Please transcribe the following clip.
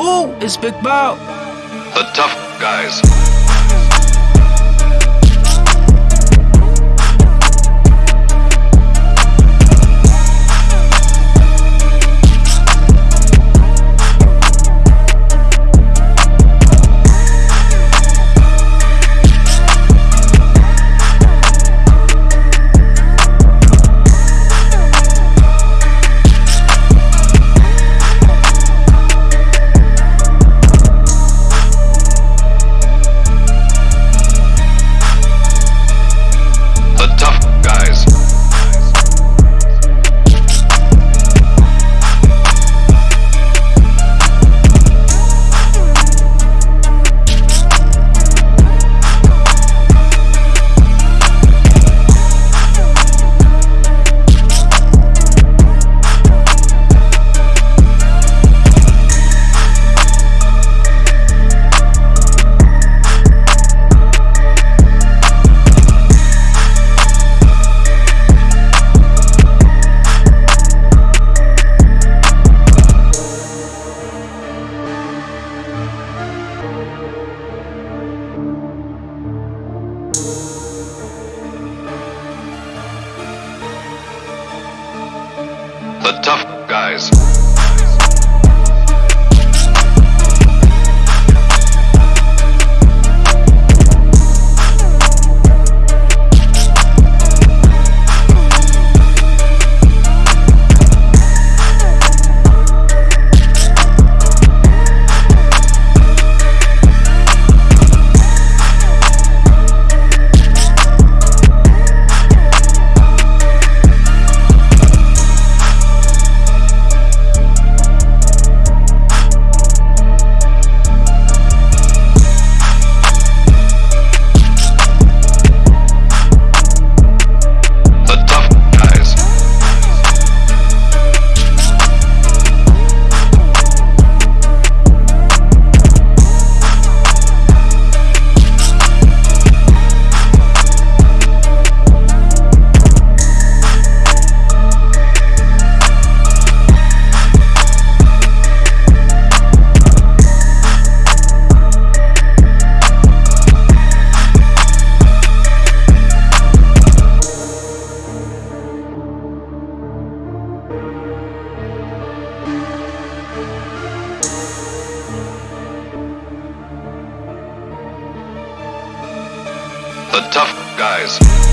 Woo, it's Big Bow. The tough guys. The tough guys. Tough guys.